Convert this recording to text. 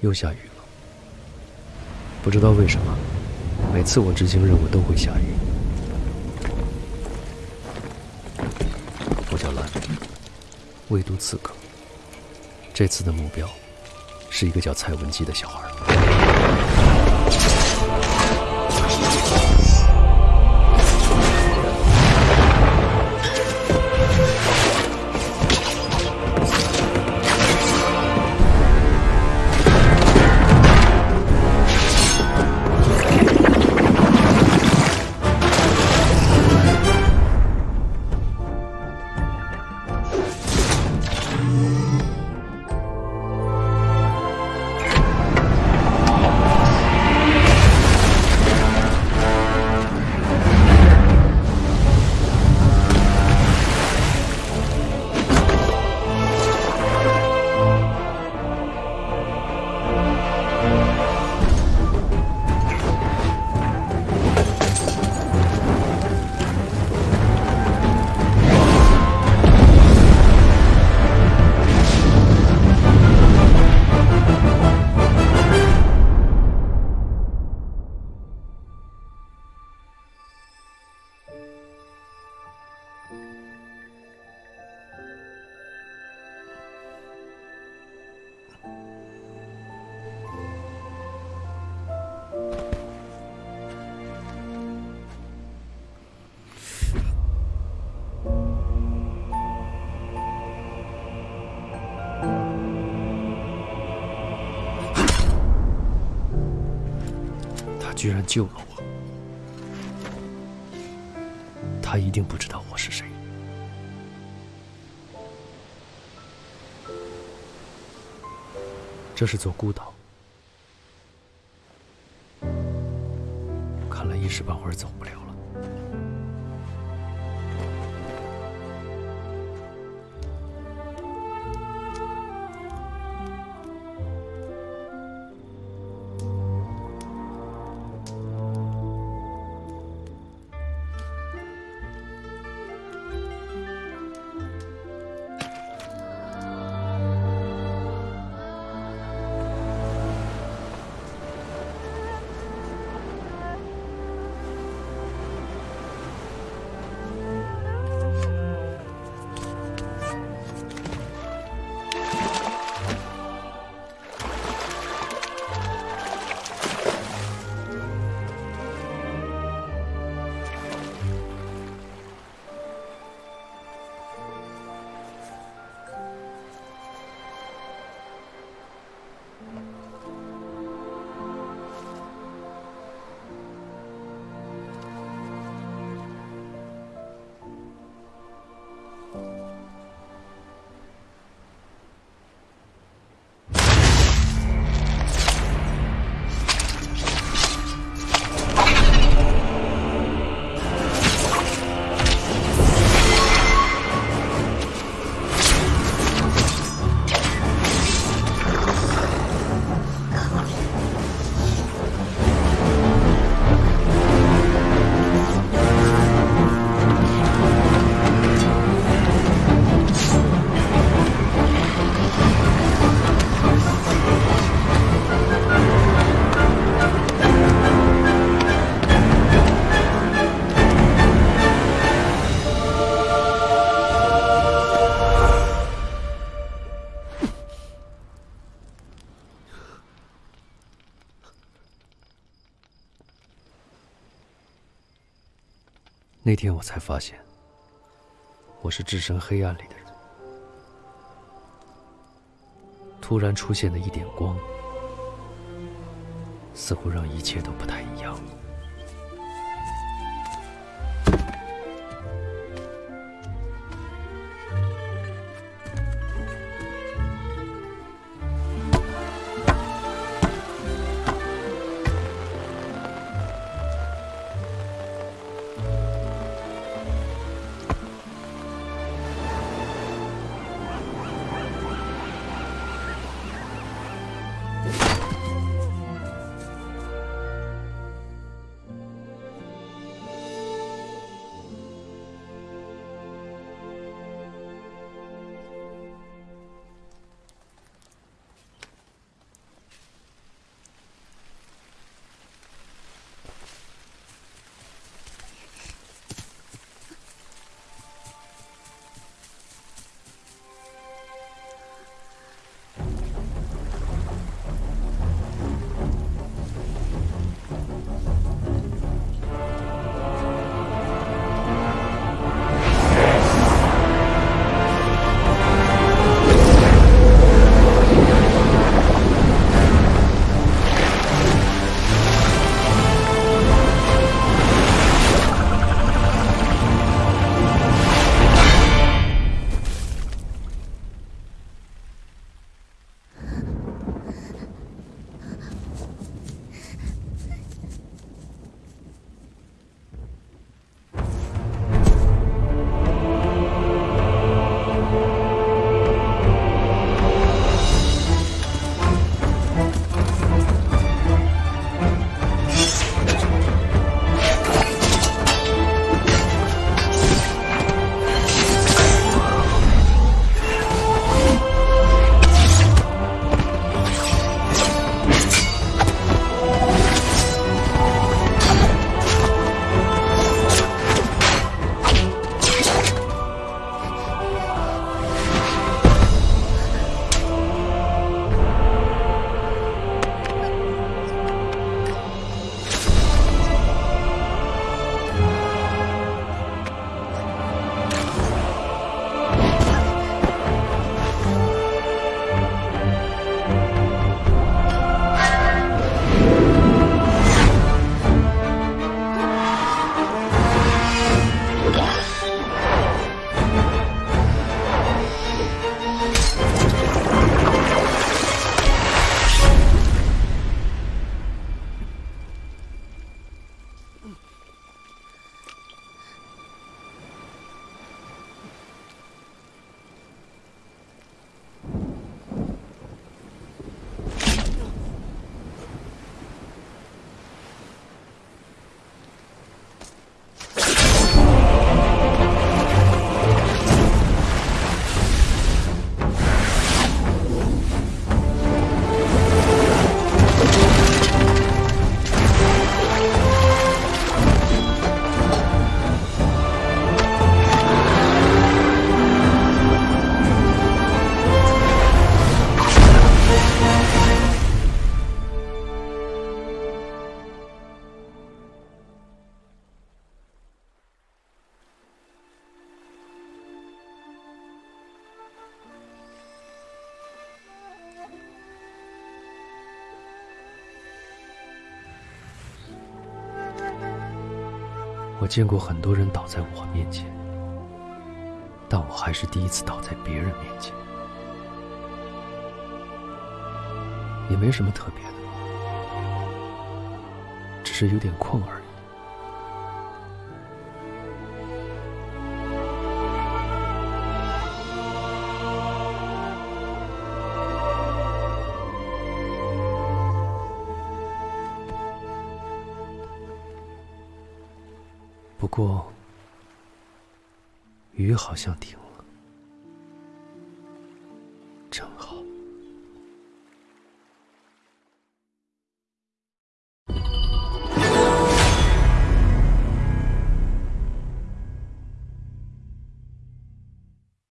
又下雨了，不知道为什么，每次我执行任务都会下雨。我叫兰，魏都刺客。这次的目标是一个叫蔡文姬的小孩。他居然救了我，他一定不知道我是谁。这是座孤岛，看来一时半会儿走不了。那天我才发现，我是置身黑暗里的人。突然出现的一点光，似乎让一切都不太一样。我见过很多人倒在我面前，但我还是第一次倒在别人面前，也没什么特别的，只是有点困而已。过，雨好像停了，